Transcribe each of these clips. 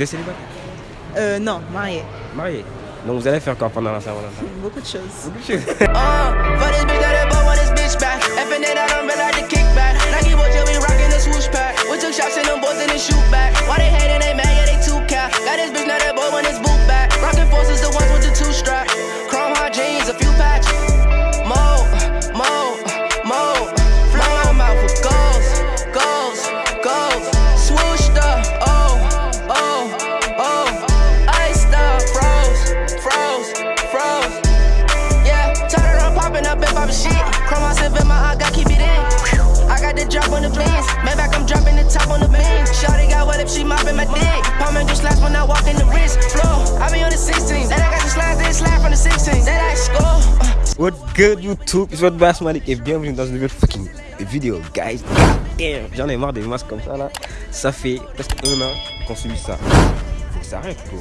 Vous êtes célibataire Euh, non, marié. Marié Donc vous allez faire quoi pendant la Saint-Valentin Beaucoup de choses. Beaucoup de choses. the drop on the beans. Maybach, I'm dropping the top on the beans. Shawty got wet if she mopping my dick? Palming just slaps when I walk in the wrist. Flow, I be on the 16. Then I got the slides, then slide from the 16. Then I score. What good YouTube? It's votre Bass Malik et bienvenue dans une nouvelle fucking vidéo guys J'en ai marre des masques comme ça là Ça fait presque un an qu'on subit ça Faut que ça arrête quoi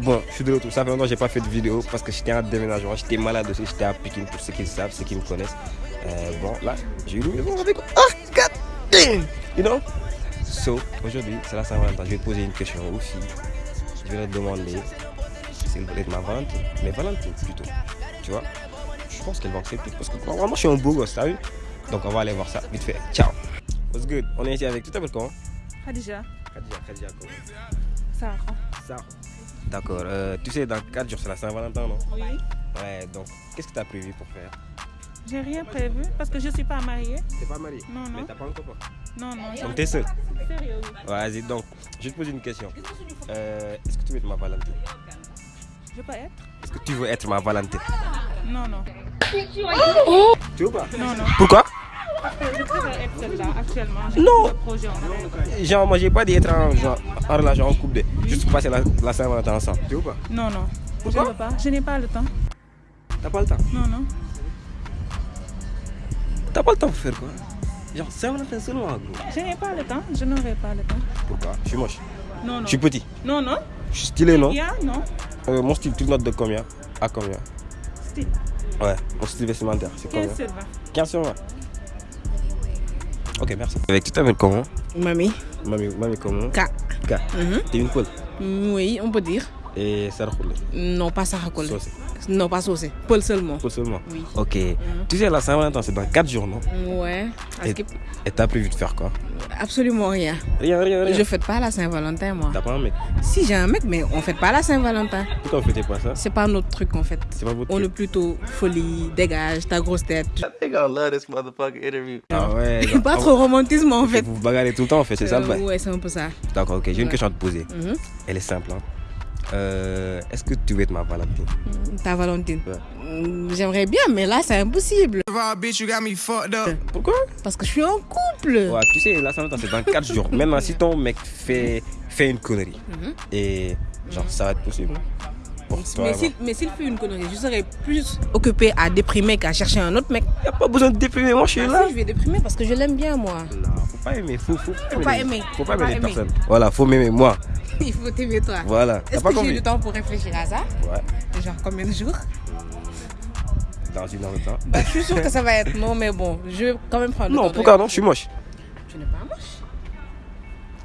Bon, je suis de retour, ça fait longtemps que j'ai pas fait de vidéo parce que j'étais en déménagement, j'étais malade aussi, j'étais à Pékin pour ceux qui le savent, ceux qui me connaissent. Euh, bon, là, j'ai eu vidéo avec damn You know? So, aujourd'hui, c'est la Saint-Valentin, je vais te poser une question aux filles. Je vais leur demander si elles veulent être ma Valentine, mais Valentine plutôt, tu vois? Je pense qu'elle va accepter parce que vraiment je suis un beau gosse, t'as vu? Donc on va aller voir ça vite fait. Ciao What's good? On est ici avec, tu t'appelles comment? Khadija. Khadija, Khadija comment? Sarah. Ça. D'accord, euh, tu sais dans 4 jours c'est la Saint-Valentin non? Oui. Ouais, donc qu'est-ce que tu as prévu pour faire? J'ai rien prévu parce que je suis pas mariée. T'es pas marié Non, non. Mais t'as pas un copain Non, non. Donc t'es seul Sérieux, oui. Vas-y, donc je vais te poser une question. Euh, Est-ce que tu veux être ma Valentine? Je peux être Est-ce que tu veux être ma Valentine? Non, non. Tu veux pas? Non, non. Pourquoi? Parce que je préfère être seule là actuellement. Non. en. Genre moi j'ai pas dit être en, genre, en relation en couple, de, juste passer la, la Saint-Valentin ensemble. Tu veux pas? Non, non. Pourquoi? Je veux pas. Je n'ai pas le temps. T'as pas le temps? Non, non. T'as pas le temps pour faire quoi? Genre Saint-Valentin seulement gros? Je n'ai pas le temps. Je n'aurai pas le temps. Pourquoi? Je suis moche. Non, non. Je suis petit? Non, non. Je suis stylé, non? Bien, non. Euh, Mon style, tu le notes de combien? À combien? Style. Ouais, mon style vestimentaire, c'est combien? 15 sur 20. 15 sur 20. Ok, merci. Avec tu t'appelles comment? Mamie. Mamie, mamie comment? K. K. T'es une poule? Oui, on peut dire. Et Sarah Khoule. Non, pas. Saucé. Non, pas saucé. Paul seulement. Poule seulement Oui. Ok. Tu sais, la Saint-Valentin, c'est dans 4 jours, non? Ouais. Et t'as prévu de faire quoi? Absolument rien. Rien, rien, rien. Je fête pas la Saint-Valentin, moi. T'as pas un mec? Si j'ai un mec, mais on fête pas la Saint-Valentin. Pourquoi vous fêtez pas ça? C'est pas notre truc en fait. C'est pas votre On est plutôt folie, dégage, ta grosse tête. I love this motherfucking interview. Ah ouais. genre, Pas ah, trop romantisme en fait. Vous vous bagarrez tout le temps, en fait, c'est ça le Euh, Ouais, c'est un peu ça. D'accord, ok. J'ai une Ouais. question à te poser. Mhm. Elle est simple. Hein. Euh, Est-ce que tu veux être ma Valentine? Ta Valentine. Ouais. Mm, J'aimerais bien, mais là c'est impossible. bitch, you got me fucked up. Pourquoi? Parce que je suis en couple. Ouais, tu sais, la Saint-Valentin, c'est dans 4 jours. Maintenant, si ton mec fait, fait une connerie, Mhm. et genre, ça va être possible. Mais s'il mais s'il fait une connerie, je serais plus occupée à déprimer qu'à chercher un autre mec. y a pas besoin de déprimer, moi je suis Ah là. si, je vais déprimer parce que je l'aime bien moi. Non, faut pas aimer, faut, faut, Faut pas les- aimer. Faut pas Faut aimer les pas aimer. personnes. Voilà, faut m'aimer moi. Il faut t'aimer toi. Voilà. Est-ce pas que j'ai eu du temps pour réfléchir à ça? Ouais, Genre combien de jours? Dans une heure de temps. bah, Je suis sûre que ça va être non, mais bon, je vais quand même prendre le temps Non, pourquoi non Je suis moche. Tu n'es pas moche.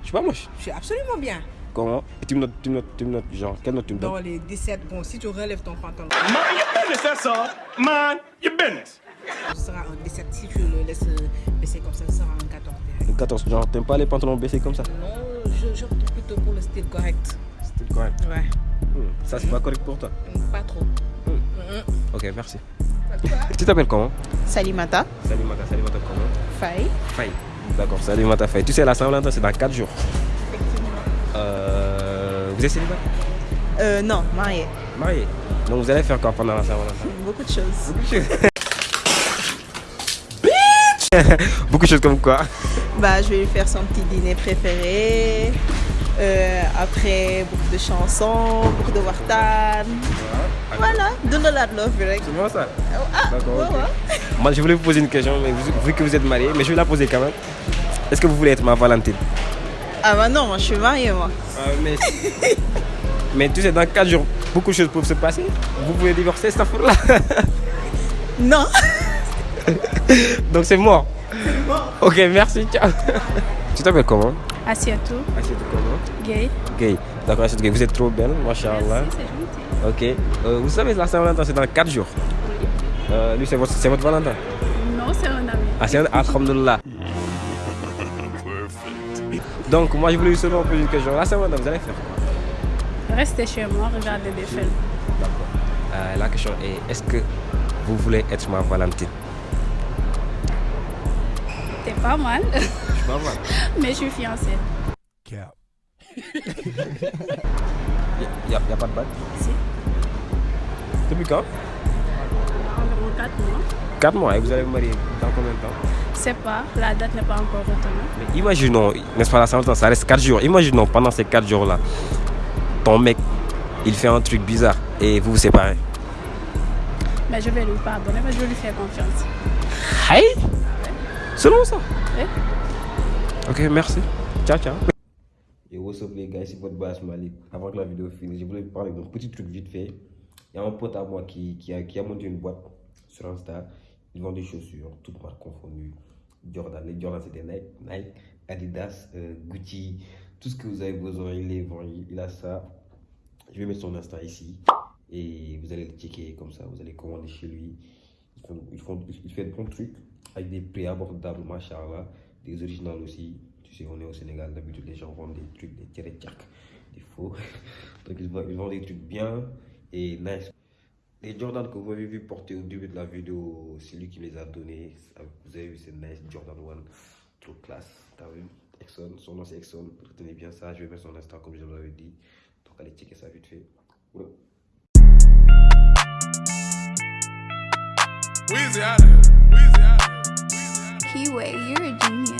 Je suis pas moche. Je suis absolument bien. Comment Et tu me notes, tu me notes, tu me notes, genre, quelle note tu me Dans donnes les 17, bon, si tu relèves ton pantalon, Mind your business, all. Mind your business. ce sera un 17. Si tu le laisses euh, baisser comme ça, ce sera un 14. Une 14, genre, t'aimes pas les pantalons baissés comme ça? Non, je, je opte plutôt pour le style correct. C'était correct. Ouais, Hmm, Ça, c'est pas correct pour toi? pas trop. Ok, merci. Tu t'appelles comment? Salimata. Salimata, Salimata comment? Faye. Faye. D'accord, Salimata Faye. Tu sais, la Saint-Valentin, c'est dans 4 jours. Euh, vous êtes célibataire Euh, non, marié. Marié. Donc vous allez faire quoi pendant la Saint-Valentin Beaucoup de choses. Beaucoup de choses comme quoi Bah, je vais lui faire son petit dîner préféré. Euh, après, beaucoup de chansons, beaucoup de wartan. Voilà, donne la love, direct. C'est vraiment ça Ah, D'accord, ouais. Moi, je voulais vous poser une question, mais vu que vous êtes marié, mais je vais la poser quand même. Est-ce que vous voulez être ma Valentine Ah bah non, moi je suis mariée, moi. mais... mais tu sais, dans 4 jours, beaucoup de choses peuvent se passer. Vous pouvez divorcer cette affaire-là. Non. Donc c'est mort. Ok, merci, ciao. tu t'appelles comment? Asiatou, Assiette comment? Gay. Gay. D'accord, Aïssatou Gay, vous êtes trop belle, machallah. Merci, c'est gentil. Ok. Euh, vous savez, la Saint-Valentin, c'est dans 4 jours. Euh, lui, c'est votre, c'est votre Valentin? Non, c'est un ami. Ah, c'est un Alhamdulillah. Donc, moi, je voulais seulement poser une question. La Saint-Valentin, vous allez faire Restez chez moi, regardez des films. Euh, La question est est-ce que vous voulez être ma Valentine? T'es pas mal, Je suis pas mal. mais je suis fiancée. Il n'y a, y a pas de bague Si. Depuis quand? Environ 4 mois. 4 mois. Et vous allez vous marier dans combien de temps? C'est pas, la date n'est pas encore retenue. Mais imaginons, n'est-ce pas, la Saint-Valentin, ça reste 4 jours. Imaginons pendant ces 4 jours-là, ton mec, il fait un truc bizarre et vous vous séparez. Mais je vais lui pardonner, mais je vais lui faire confiance. Hey? Selon ça Oui. Ok, merci. Ciao, ciao. Yo, what's up les gars, c'est votre boss Malik. Avant que la vidéo finisse, je voulais vous parler d'un petit truc vite fait. Il y a un pote à moi qui, qui, a, qui a monté une boîte sur Insta. Il vend des chaussures, toutes marques confondues. Jordan, les Jordan c'était Nike, Nike, Adidas, euh, Gucci, tout ce que vous avez besoin, il les vend, il, a ça. Je vais mettre son Insta ici et vous allez le checker comme ça, vous allez commander chez lui. Ils font, ils font- il fait de bons trucs avec des prix abordables, machallah, des originales aussi. Tu sais, on est au Sénégal, d'habitude les gens vendent des trucs, des tirés des faux. Donc ils vendent, ils vendent des trucs bien et nice. Les Jordan que vous avez vu porter au début de la vidéo, c'est lui qui les a donnés. Vous avez vu, c'est nice, Jordan 1, trop classe. T'as vu Exxon, son nom c'est Exxon, retenez bien ça. Je vais mettre son Insta comme je vous l'avais dit. Donc allez checker ça vite fait. Ouais. Weezy out of here. Weezy out of here. Keyway, you're a genius.